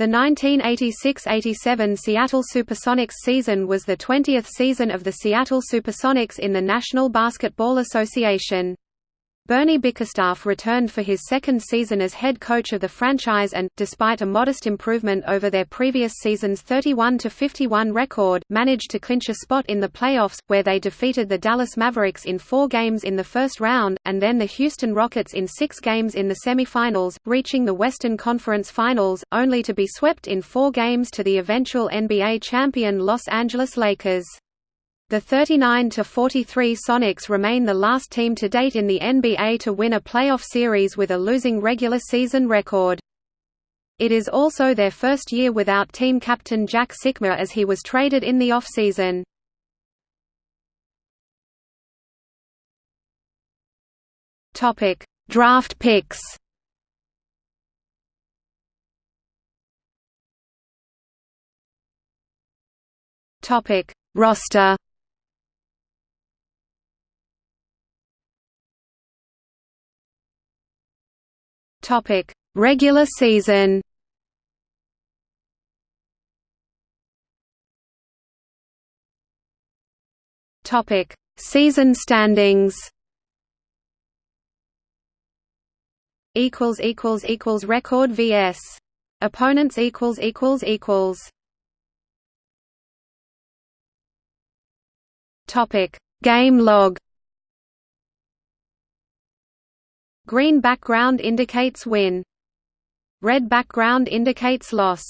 The 1986–87 Seattle Supersonics season was the 20th season of the Seattle Supersonics in the National Basketball Association. Bernie Bickerstaff returned for his second season as head coach of the franchise and, despite a modest improvement over their previous season's 31–51 record, managed to clinch a spot in the playoffs, where they defeated the Dallas Mavericks in four games in the first round, and then the Houston Rockets in six games in the semifinals, reaching the Western Conference Finals, only to be swept in four games to the eventual NBA champion Los Angeles Lakers. The 39–43 Sonics remain the last team to date in the NBA to win a playoff series with a losing regular season record. It is also their first year without team captain Jack Sikma as he was traded in the offseason. Draft picks Roster Topic: Regular season. Topic: Season standings. Equals equals equals record vs. Opponents equals equals equals. Topic: Game log. Green background indicates win. Red background indicates loss.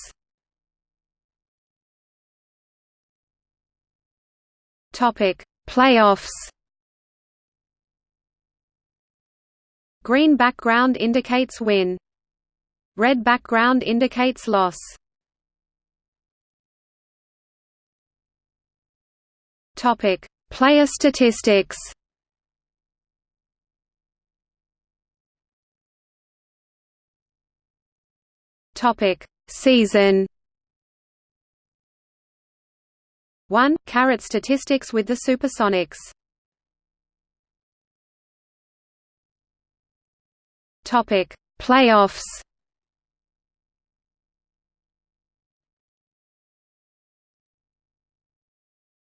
Topic: Playoffs. Green background indicates win. Red background indicates loss. Topic: Player statistics. Topic: Season 1. Carrot statistics with the Supersonics. Topic: Playoffs.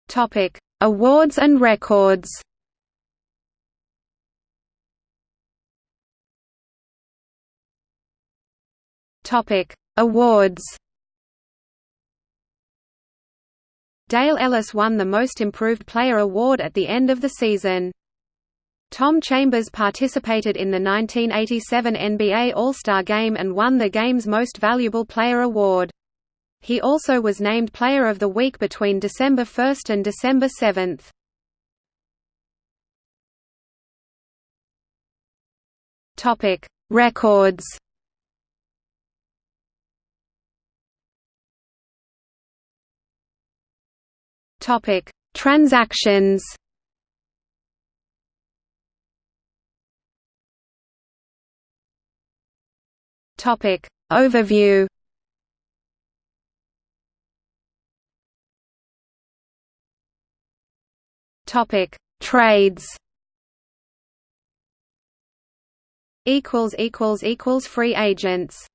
Topic: Awards and records. Topic: Awards. Dale Ellis won the Most Improved Player award at the end of the season. Tom Chambers participated in the 1987 NBA All-Star Game and won the game's Most Valuable Player award. He also was named Player of the Week between December 1 and December 7. Topic: Records. Topic: Transactions. Topic: Overview. Topic: Trades. Equals equals equals free agents.